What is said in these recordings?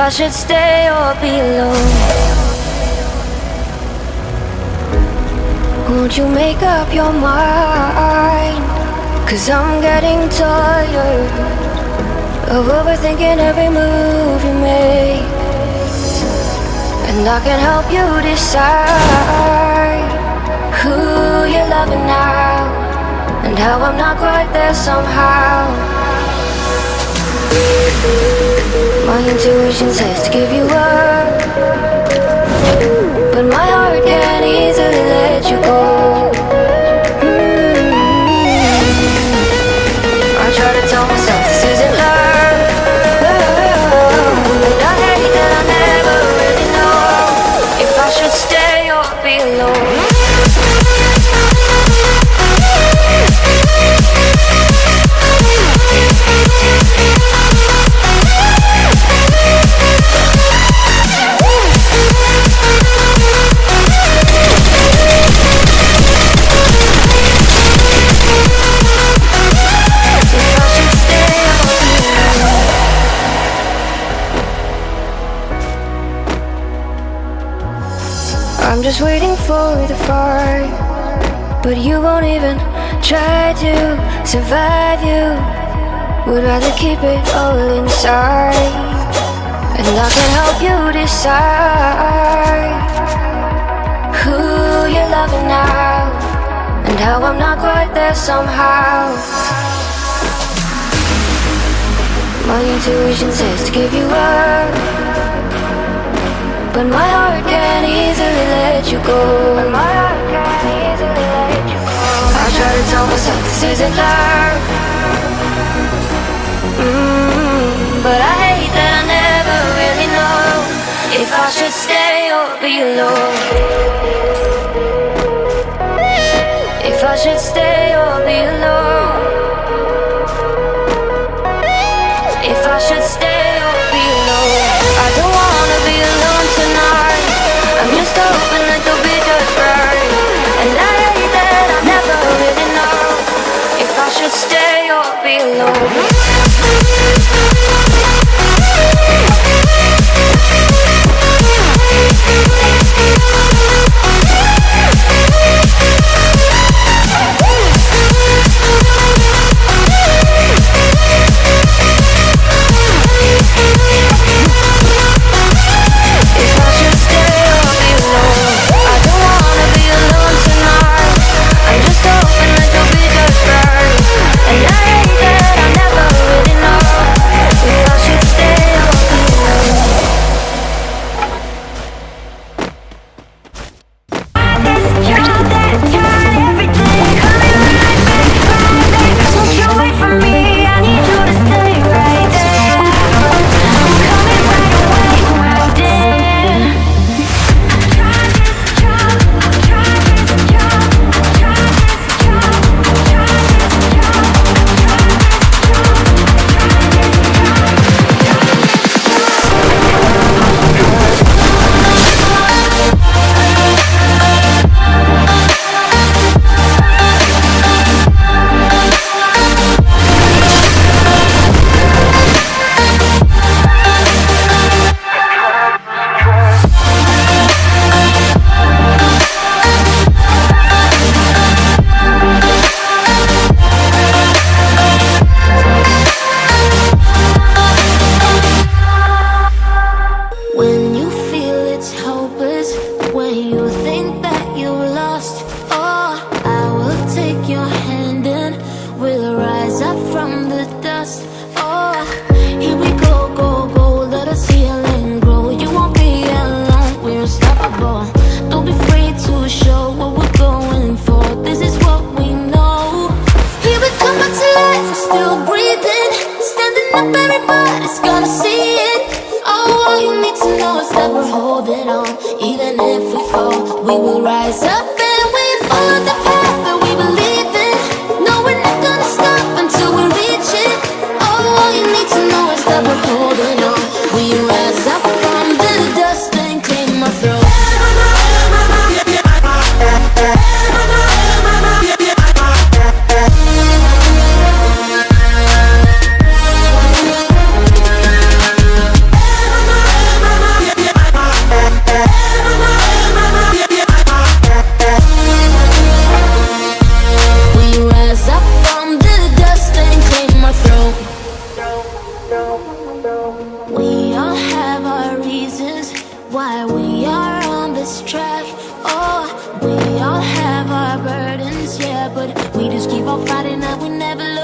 I should stay or be alone. Won't you make up your mind? Cause I'm getting tired of overthinking every move you make. And I can help you decide who you're loving now and how I'm not quite there somehow. My intuition says to give you up. But my heart can't easily let you go. I try to tell myself this isn't love. But I hate that I never really know If I should stay or be alone for the fight But you won't even try to survive. You Would rather keep it all inside. And I can help you decide Who you're loving now And how I'm not quite there somehow. My intuition says to give you up but my heart can't easily let you go. But my heart can't easily let you go. I try to tell myself this isn't love. Mm, But I hate that I never really know If I should stay or be alone. If I should stay or be alone be We all have our reasons why we are on this track. Oh, we all have our burdens, yeah, but we just keep on fighting that we never look.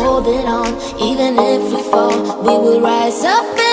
holding on. Even if we fall, we will rise up.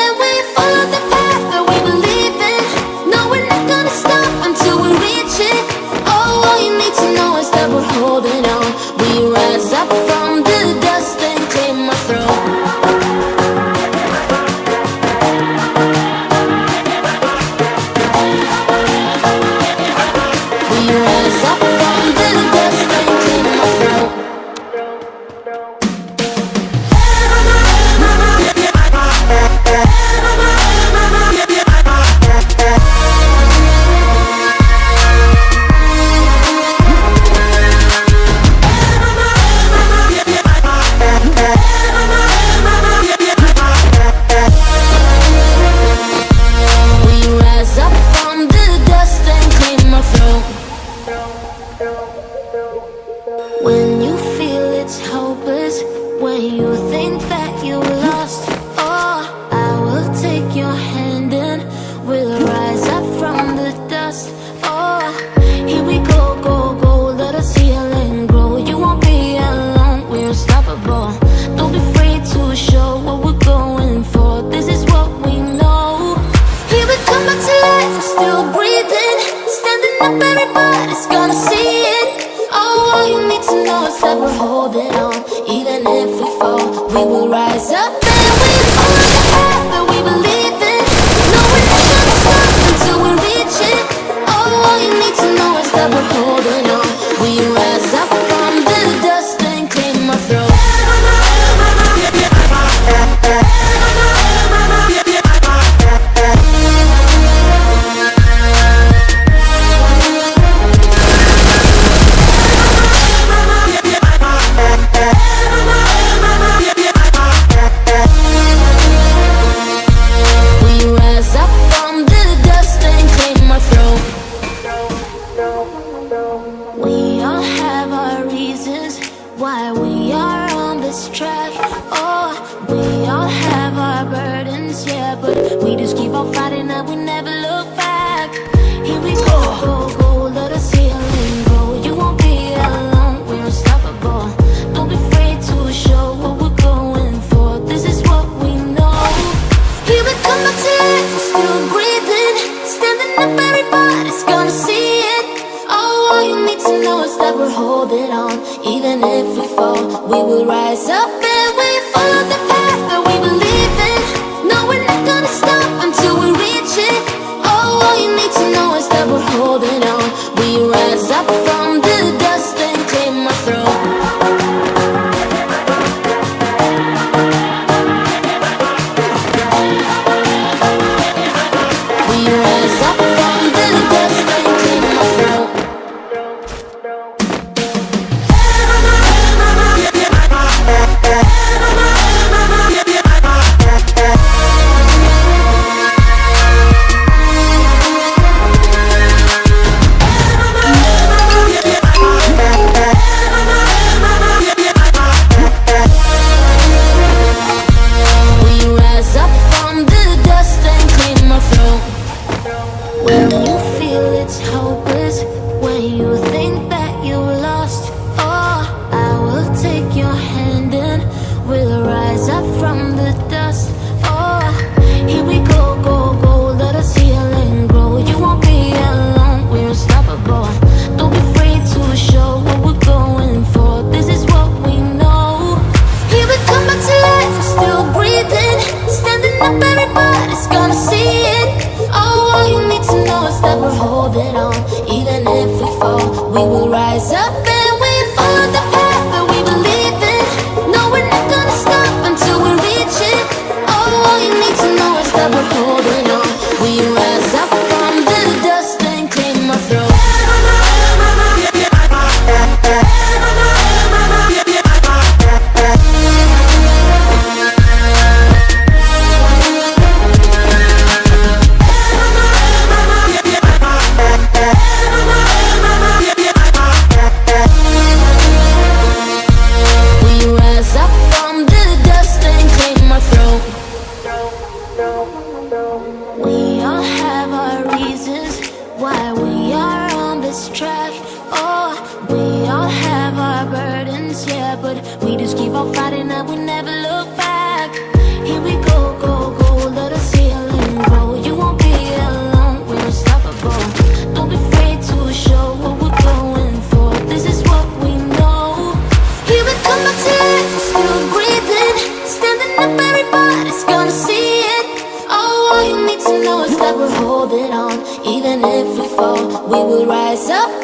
We just keep on fighting and we never look back. Here we go, go, go, let us heal and grow. You won't be alone, we're unstoppable. Don't be afraid to show what we're going for. This is what we know. Here we come, my tears, still breathing. Standing up, everybody's gonna see it. Oh, all you need to know is that we're holding on. Even if we fall, we will rise up.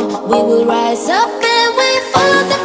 We will rise up and we follow the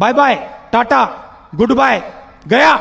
bye bye tata good bye गया